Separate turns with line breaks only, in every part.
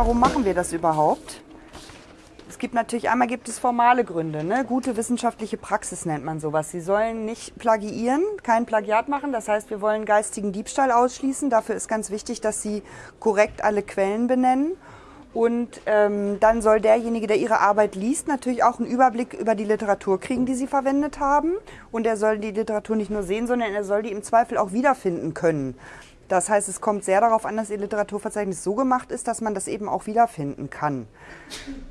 Warum machen wir das überhaupt? Es gibt natürlich, einmal gibt es formale Gründe. Ne? Gute wissenschaftliche Praxis nennt man sowas. Sie sollen nicht plagiieren, kein Plagiat machen. Das heißt, wir wollen geistigen Diebstahl ausschließen. Dafür ist ganz wichtig, dass Sie korrekt alle Quellen benennen. Und ähm, dann soll derjenige, der Ihre Arbeit liest, natürlich auch einen Überblick über die Literatur kriegen, die Sie verwendet haben. Und er soll die Literatur nicht nur sehen, sondern er soll die im Zweifel auch wiederfinden können. Das heißt, es kommt sehr darauf an, dass Ihr Literaturverzeichnis so gemacht ist, dass man das eben auch wiederfinden kann.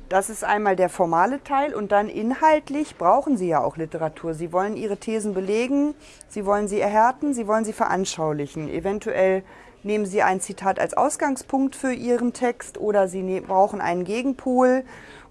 Das ist einmal der formale Teil und dann inhaltlich brauchen Sie ja auch Literatur. Sie wollen Ihre Thesen belegen, Sie wollen sie erhärten, Sie wollen sie veranschaulichen. Eventuell nehmen Sie ein Zitat als Ausgangspunkt für Ihren Text oder Sie ne-, brauchen einen Gegenpol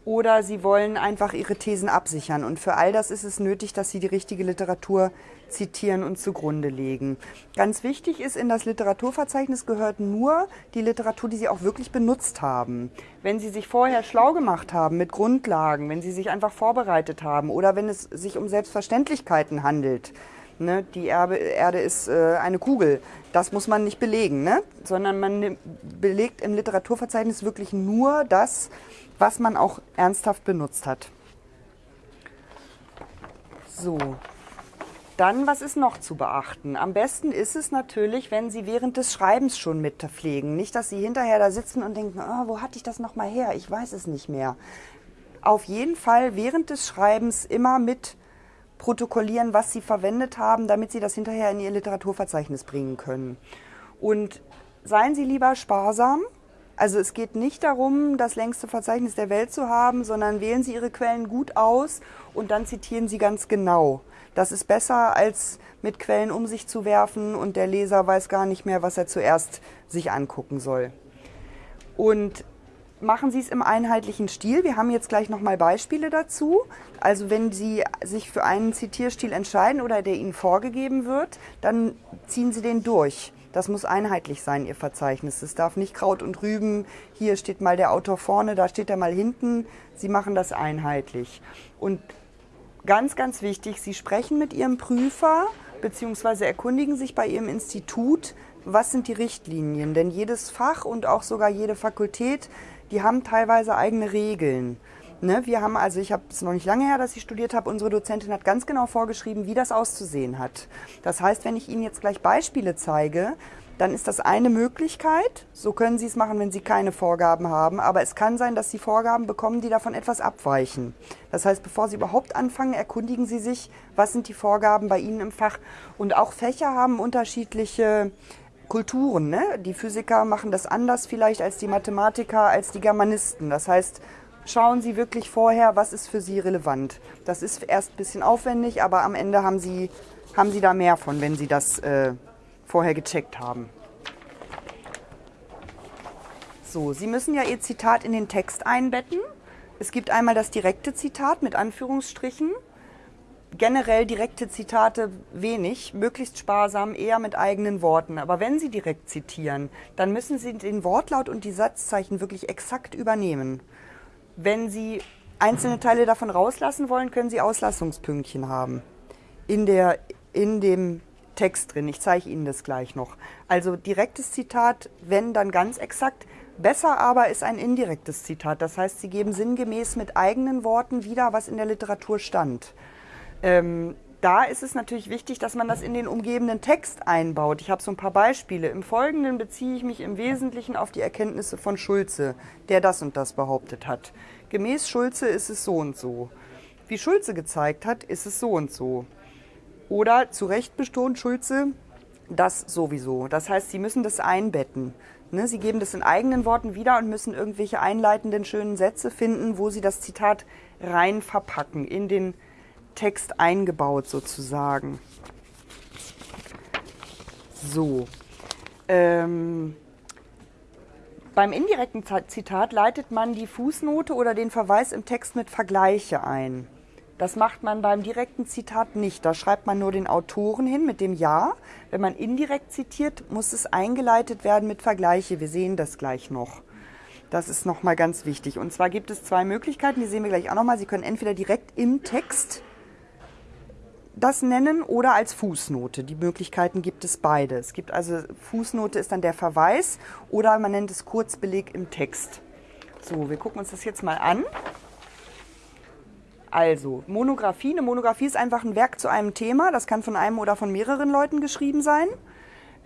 oder Sie wollen einfach Ihre Thesen absichern. Und für all das ist es nötig, dass Sie die richtige Literatur zitieren und zugrunde legen. Ganz wichtig ist, in das Literaturverzeichnis gehört nur die Literatur, die Sie auch wirklich benutzt haben. Wenn Sie sich vorher schlau gemacht haben mit Grundlagen, wenn Sie sich einfach vorbereitet haben oder wenn es sich um Selbstverständlichkeiten handelt, Ne, die Erbe, Erde ist äh, eine Kugel. Das muss man nicht belegen, ne? sondern man belegt im Literaturverzeichnis wirklich nur das, was man auch ernsthaft benutzt hat. So, dann, was ist noch zu beachten? Am besten ist es natürlich, wenn Sie während des Schreibens schon mitpflegen. Nicht, dass Sie hinterher da sitzen und denken, oh, wo hatte ich das nochmal her? Ich weiß es nicht mehr. Auf jeden Fall während des Schreibens immer mit protokollieren, was sie verwendet haben, damit sie das hinterher in ihr Literaturverzeichnis bringen können. Und seien Sie lieber sparsam. Also es geht nicht darum, das längste Verzeichnis der Welt zu haben, sondern wählen Sie Ihre Quellen gut aus und dann zitieren Sie ganz genau. Das ist besser, als mit Quellen um sich zu werfen und der Leser weiß gar nicht mehr, was er zuerst sich angucken soll. Und machen Sie es im einheitlichen Stil. Wir haben jetzt gleich nochmal Beispiele dazu. Also wenn Sie sich für einen Zitierstil entscheiden oder der Ihnen vorgegeben wird, dann ziehen Sie den durch. Das muss einheitlich sein, Ihr Verzeichnis. Es darf nicht Kraut und Rüben, hier steht mal der Autor vorne, da steht er mal hinten. Sie machen das einheitlich. Und ganz, ganz wichtig, Sie sprechen mit Ihrem Prüfer bzw. erkundigen sich bei Ihrem Institut, was sind die Richtlinien. Denn jedes Fach und auch sogar jede Fakultät die haben teilweise eigene Regeln. Ne, wir haben, also ich habe es noch nicht lange her, dass ich studiert habe, unsere Dozentin hat ganz genau vorgeschrieben, wie das auszusehen hat. Das heißt, wenn ich Ihnen jetzt gleich Beispiele zeige, dann ist das eine Möglichkeit. So können Sie es machen, wenn Sie keine Vorgaben haben. Aber es kann sein, dass Sie Vorgaben bekommen, die davon etwas abweichen. Das heißt, bevor Sie überhaupt anfangen, erkundigen Sie sich, was sind die Vorgaben bei Ihnen im Fach. Und auch Fächer haben unterschiedliche Kulturen. Ne? Die Physiker machen das anders vielleicht als die Mathematiker, als die Germanisten. Das heißt, schauen Sie wirklich vorher, was ist für Sie relevant. Das ist erst ein bisschen aufwendig, aber am Ende haben Sie, haben Sie da mehr von, wenn Sie das äh, vorher gecheckt haben. So, Sie müssen ja Ihr Zitat in den Text einbetten. Es gibt einmal das direkte Zitat mit Anführungsstrichen generell direkte Zitate wenig, möglichst sparsam, eher mit eigenen Worten. Aber wenn Sie direkt zitieren, dann müssen Sie den Wortlaut und die Satzzeichen wirklich exakt übernehmen. Wenn Sie einzelne Teile davon rauslassen wollen, können Sie Auslassungspünktchen haben. In, der, in dem Text drin. Ich zeige Ihnen das gleich noch. Also direktes Zitat, wenn dann ganz exakt. Besser aber ist ein indirektes Zitat. Das heißt, Sie geben sinngemäß mit eigenen Worten wieder, was in der Literatur stand. Ähm, da ist es natürlich wichtig, dass man das in den umgebenden Text einbaut. Ich habe so ein paar Beispiele. Im Folgenden beziehe ich mich im Wesentlichen auf die Erkenntnisse von Schulze, der das und das behauptet hat. Gemäß Schulze ist es so und so. Wie Schulze gezeigt hat, ist es so und so. Oder zu Recht betont Schulze, das sowieso. Das heißt, Sie müssen das einbetten. Ne, Sie geben das in eigenen Worten wieder und müssen irgendwelche einleitenden schönen Sätze finden, wo Sie das Zitat rein verpacken in den Text eingebaut sozusagen. So. Ähm, beim indirekten Zitat leitet man die Fußnote oder den Verweis im Text mit Vergleiche ein. Das macht man beim direkten Zitat nicht. Da schreibt man nur den Autoren hin mit dem Ja. Wenn man indirekt zitiert, muss es eingeleitet werden mit Vergleiche. Wir sehen das gleich noch. Das ist nochmal ganz wichtig. Und zwar gibt es zwei Möglichkeiten, die sehen wir gleich auch nochmal. Sie können entweder direkt im Text das nennen oder als Fußnote. Die Möglichkeiten gibt es beide. Es gibt also Fußnote ist dann der Verweis oder man nennt es Kurzbeleg im Text. So, wir gucken uns das jetzt mal an. Also, Monographie. Eine Monographie ist einfach ein Werk zu einem Thema. Das kann von einem oder von mehreren Leuten geschrieben sein.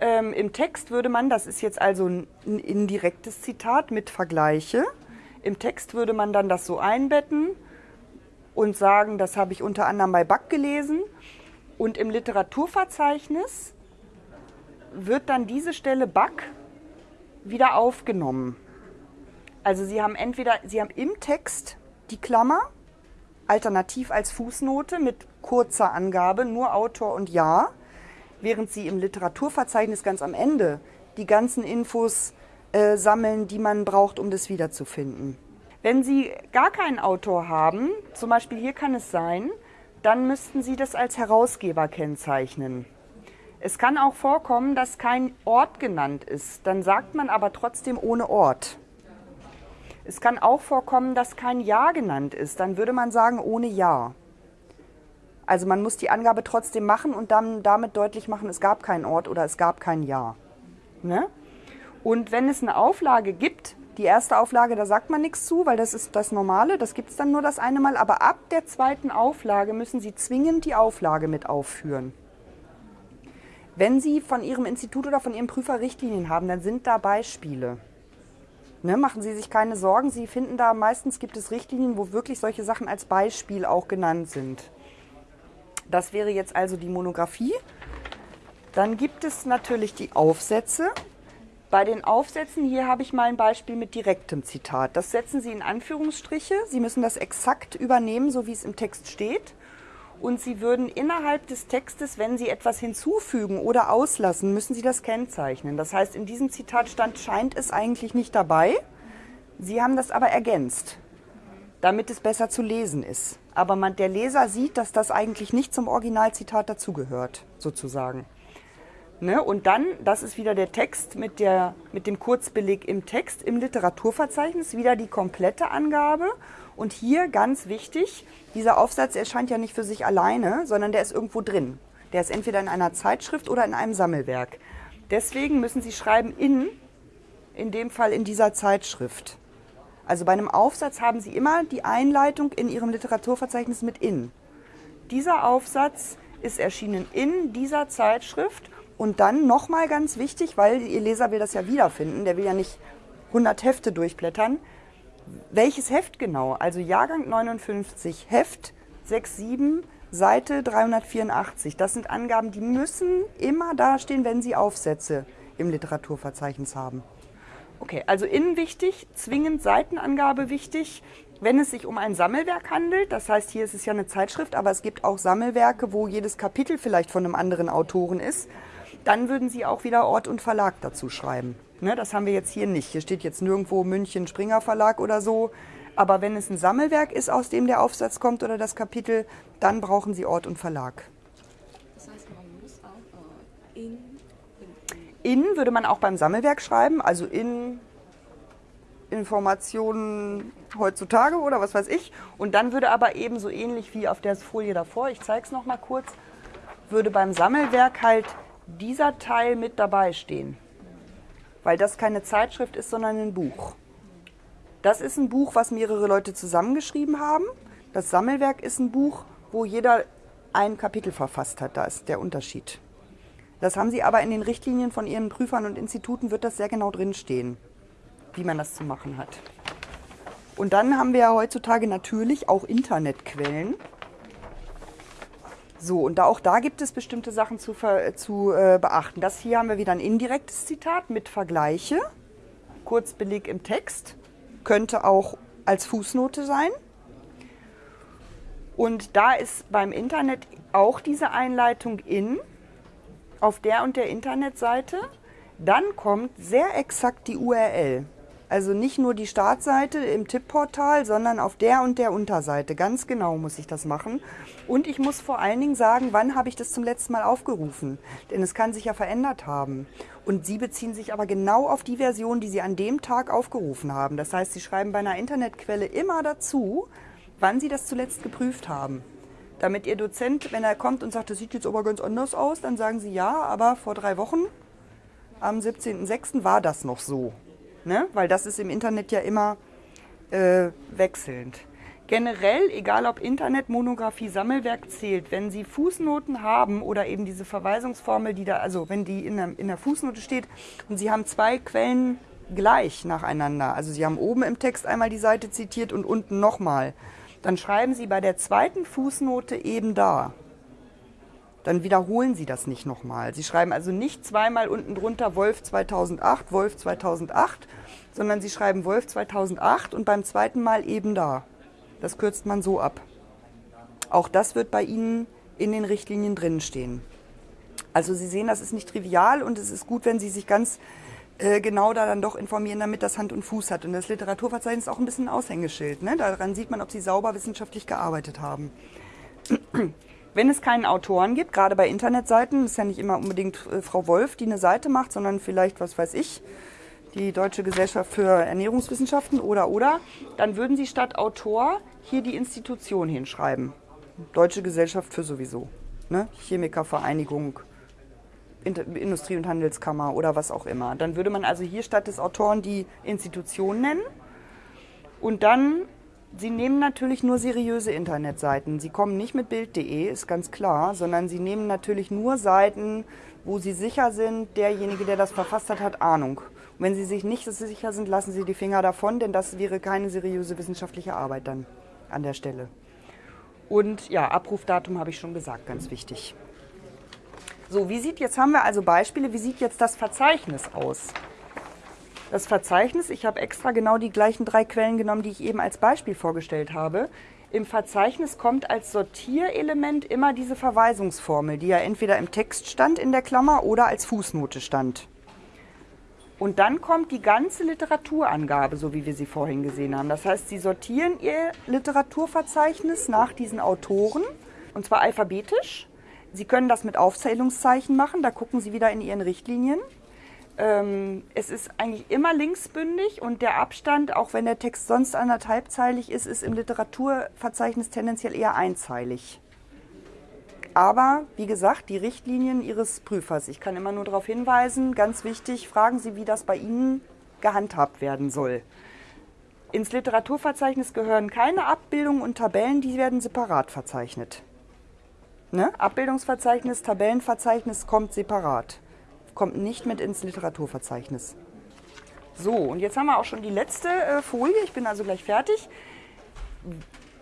Ähm, Im Text würde man, das ist jetzt also ein, ein indirektes Zitat mit Vergleiche. Im Text würde man dann das so einbetten und sagen, das habe ich unter anderem bei Back gelesen. Und im Literaturverzeichnis wird dann diese Stelle Back wieder aufgenommen. Also Sie haben entweder, Sie haben im Text die Klammer, alternativ als Fußnote mit kurzer Angabe, nur Autor und Jahr, während Sie im Literaturverzeichnis ganz am Ende die ganzen Infos äh, sammeln, die man braucht, um das wiederzufinden. Wenn Sie gar keinen Autor haben, zum Beispiel hier kann es sein, dann müssten Sie das als Herausgeber kennzeichnen. Es kann auch vorkommen, dass kein Ort genannt ist. Dann sagt man aber trotzdem ohne Ort. Es kann auch vorkommen, dass kein Jahr genannt ist. Dann würde man sagen ohne Jahr. Also man muss die Angabe trotzdem machen und dann damit deutlich machen, es gab keinen Ort oder es gab kein Jahr. Ne? Und wenn es eine Auflage gibt, die erste Auflage, da sagt man nichts zu, weil das ist das Normale, das gibt es dann nur das eine Mal. Aber ab der zweiten Auflage müssen Sie zwingend die Auflage mit aufführen. Wenn Sie von Ihrem Institut oder von Ihrem Prüfer Richtlinien haben, dann sind da Beispiele. Ne, machen Sie sich keine Sorgen, Sie finden da meistens gibt es Richtlinien, wo wirklich solche Sachen als Beispiel auch genannt sind. Das wäre jetzt also die Monographie. Dann gibt es natürlich die Aufsätze. Bei den Aufsätzen hier habe ich mal ein Beispiel mit direktem Zitat. Das setzen Sie in Anführungsstriche. Sie müssen das exakt übernehmen, so wie es im Text steht. Und Sie würden innerhalb des Textes, wenn Sie etwas hinzufügen oder auslassen, müssen Sie das kennzeichnen. Das heißt, in diesem Zitatstand scheint es eigentlich nicht dabei. Sie haben das aber ergänzt, damit es besser zu lesen ist. Aber man, der Leser sieht, dass das eigentlich nicht zum Originalzitat dazugehört, sozusagen. Ne? Und dann, das ist wieder der Text mit, der, mit dem Kurzbeleg im Text, im Literaturverzeichnis, wieder die komplette Angabe. Und hier ganz wichtig, dieser Aufsatz erscheint ja nicht für sich alleine, sondern der ist irgendwo drin. Der ist entweder in einer Zeitschrift oder in einem Sammelwerk. Deswegen müssen Sie schreiben in, in dem Fall in dieser Zeitschrift. Also bei einem Aufsatz haben Sie immer die Einleitung in Ihrem Literaturverzeichnis mit in. Dieser Aufsatz ist erschienen in dieser Zeitschrift und dann nochmal ganz wichtig, weil Ihr Leser will das ja wiederfinden, der will ja nicht 100 Hefte durchblättern. Welches Heft genau? Also Jahrgang 59, Heft 67, Seite 384. Das sind Angaben, die müssen immer dastehen, wenn Sie Aufsätze im Literaturverzeichnis haben. Okay, also innen wichtig, zwingend Seitenangabe wichtig. Wenn es sich um ein Sammelwerk handelt, das heißt, hier ist es ja eine Zeitschrift, aber es gibt auch Sammelwerke, wo jedes Kapitel vielleicht von einem anderen Autoren ist, dann würden Sie auch wieder Ort und Verlag dazu schreiben. Ne, das haben wir jetzt hier nicht. Hier steht jetzt nirgendwo München Springer Verlag oder so. Aber wenn es ein Sammelwerk ist, aus dem der Aufsatz kommt oder das Kapitel, dann brauchen Sie Ort und Verlag. Das heißt, man muss auch äh, in, in. In würde man auch beim Sammelwerk schreiben, also in Informationen heutzutage oder was weiß ich. Und dann würde aber eben so ähnlich wie auf der Folie davor, ich zeige es nochmal kurz, würde beim Sammelwerk halt dieser Teil mit dabei stehen. Weil das keine Zeitschrift ist, sondern ein Buch. Das ist ein Buch, was mehrere Leute zusammengeschrieben haben. Das Sammelwerk ist ein Buch, wo jeder ein Kapitel verfasst hat. Da ist der Unterschied. Das haben Sie aber in den Richtlinien von Ihren Prüfern und Instituten, wird das sehr genau drinstehen, wie man das zu machen hat. Und dann haben wir ja heutzutage natürlich auch Internetquellen. So, und da, auch da gibt es bestimmte Sachen zu, zu äh, beachten. Das hier haben wir wieder ein indirektes Zitat mit Vergleiche. Kurzbeleg im Text. Könnte auch als Fußnote sein. Und da ist beim Internet auch diese Einleitung in, auf der und der Internetseite. Dann kommt sehr exakt die URL. Also nicht nur die Startseite im Tippportal, sondern auf der und der Unterseite. Ganz genau muss ich das machen. Und ich muss vor allen Dingen sagen, wann habe ich das zum letzten Mal aufgerufen. Denn es kann sich ja verändert haben. Und Sie beziehen sich aber genau auf die Version, die Sie an dem Tag aufgerufen haben. Das heißt, Sie schreiben bei einer Internetquelle immer dazu, wann Sie das zuletzt geprüft haben. Damit Ihr Dozent, wenn er kommt und sagt, das sieht jetzt aber ganz anders aus, dann sagen Sie ja, aber vor drei Wochen, am 17.06. war das noch so. Ne? Weil das ist im Internet ja immer äh, wechselnd. Generell, egal ob Internet, Monographie, Sammelwerk zählt, wenn Sie Fußnoten haben oder eben diese Verweisungsformel, die da, also wenn die in der, in der Fußnote steht und Sie haben zwei Quellen gleich nacheinander, also Sie haben oben im Text einmal die Seite zitiert und unten nochmal, dann schreiben Sie bei der zweiten Fußnote eben da. Dann wiederholen Sie das nicht nochmal. Sie schreiben also nicht zweimal unten drunter Wolf 2008, Wolf 2008, sondern Sie schreiben Wolf 2008 und beim zweiten Mal eben da. Das kürzt man so ab. Auch das wird bei Ihnen in den Richtlinien drin stehen. Also Sie sehen, das ist nicht trivial und es ist gut, wenn Sie sich ganz äh, genau da dann doch informieren, damit das Hand und Fuß hat. Und das Literaturverzeichnis ist auch ein bisschen ein Aushängeschild. Ne? Daran sieht man, ob Sie sauber wissenschaftlich gearbeitet haben. Wenn es keinen Autoren gibt, gerade bei Internetseiten, ist ja nicht immer unbedingt äh, Frau Wolf, die eine Seite macht, sondern vielleicht, was weiß ich, die Deutsche Gesellschaft für Ernährungswissenschaften oder oder, dann würden Sie statt Autor hier die Institution hinschreiben. Deutsche Gesellschaft für sowieso. Ne? Chemikervereinigung, Industrie- und Handelskammer oder was auch immer. Dann würde man also hier statt des Autoren die Institution nennen. Und dann, Sie nehmen natürlich nur seriöse Internetseiten. Sie kommen nicht mit Bild.de, ist ganz klar, sondern Sie nehmen natürlich nur Seiten, wo Sie sicher sind, derjenige, der das verfasst hat, hat Ahnung. Und wenn Sie sich nicht so sicher sind, lassen Sie die Finger davon, denn das wäre keine seriöse wissenschaftliche Arbeit dann an der Stelle. Und ja, Abrufdatum habe ich schon gesagt, ganz wichtig. So, wie sieht jetzt, haben wir also Beispiele, wie sieht jetzt das Verzeichnis aus? Das Verzeichnis, ich habe extra genau die gleichen drei Quellen genommen, die ich eben als Beispiel vorgestellt habe. Im Verzeichnis kommt als Sortierelement immer diese Verweisungsformel, die ja entweder im Text stand in der Klammer oder als Fußnote stand. Und dann kommt die ganze Literaturangabe, so wie wir sie vorhin gesehen haben. Das heißt, Sie sortieren Ihr Literaturverzeichnis nach diesen Autoren, und zwar alphabetisch. Sie können das mit Aufzählungszeichen machen, da gucken Sie wieder in Ihren Richtlinien. Ähm, es ist eigentlich immer linksbündig und der Abstand, auch wenn der Text sonst anderthalbzeilig ist, ist im Literaturverzeichnis tendenziell eher einzeilig. Aber wie gesagt, die Richtlinien Ihres Prüfers. Ich kann immer nur darauf hinweisen, ganz wichtig, fragen Sie, wie das bei Ihnen gehandhabt werden soll. Ins Literaturverzeichnis gehören keine Abbildungen und Tabellen, die werden separat verzeichnet. Ne? Abbildungsverzeichnis, Tabellenverzeichnis kommt separat. Kommt nicht mit ins Literaturverzeichnis. So, und jetzt haben wir auch schon die letzte äh, Folie. Ich bin also gleich fertig.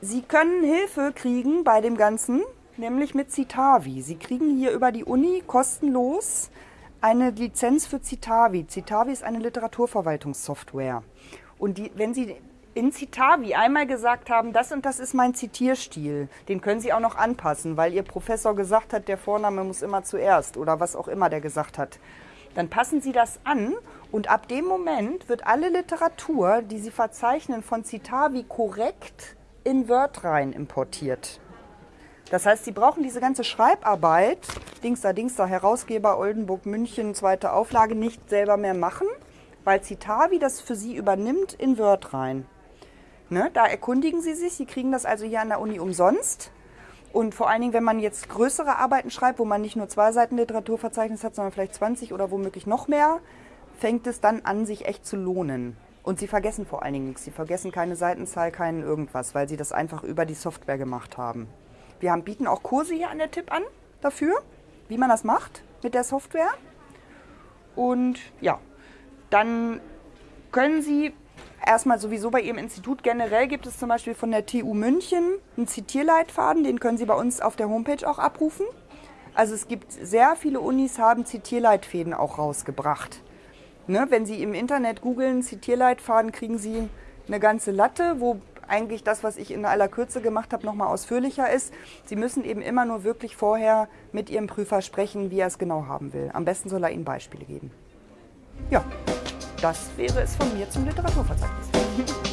Sie können Hilfe kriegen bei dem Ganzen nämlich mit Citavi. Sie kriegen hier über die Uni kostenlos eine Lizenz für Citavi. Citavi ist eine Literaturverwaltungssoftware. Und die, wenn Sie in Citavi einmal gesagt haben, das und das ist mein Zitierstil, den können Sie auch noch anpassen, weil Ihr Professor gesagt hat, der Vorname muss immer zuerst oder was auch immer der gesagt hat. Dann passen Sie das an und ab dem Moment wird alle Literatur, die Sie verzeichnen, von Citavi korrekt in Word rein importiert. Das heißt, Sie brauchen diese ganze Schreibarbeit, Dingster, Dingster, Herausgeber Oldenburg, München, zweite Auflage, nicht selber mehr machen, weil Citavi das für Sie übernimmt in Word rein. Ne? Da erkundigen Sie sich, Sie kriegen das also hier an der Uni umsonst. Und vor allen Dingen, wenn man jetzt größere Arbeiten schreibt, wo man nicht nur zwei Seiten Literaturverzeichnis hat, sondern vielleicht 20 oder womöglich noch mehr, fängt es dann an, sich echt zu lohnen. Und Sie vergessen vor allen Dingen nichts. Sie vergessen keine Seitenzahl, keinen irgendwas, weil Sie das einfach über die Software gemacht haben. Wir haben, bieten auch Kurse hier an der Tipp an dafür, wie man das macht mit der Software. Und ja, dann können Sie erstmal sowieso bei Ihrem Institut generell gibt es zum Beispiel von der TU München einen Zitierleitfaden, den können Sie bei uns auf der Homepage auch abrufen. Also es gibt sehr viele Unis haben Zitierleitfäden auch rausgebracht. Ne, wenn Sie im Internet googeln Zitierleitfaden, kriegen Sie eine ganze Latte, wo eigentlich das, was ich in aller Kürze gemacht habe, nochmal ausführlicher ist. Sie müssen eben immer nur wirklich vorher mit Ihrem Prüfer sprechen, wie er es genau haben will. Am besten soll er Ihnen Beispiele geben. Ja, das wäre es von mir zum Literaturverzeichnis.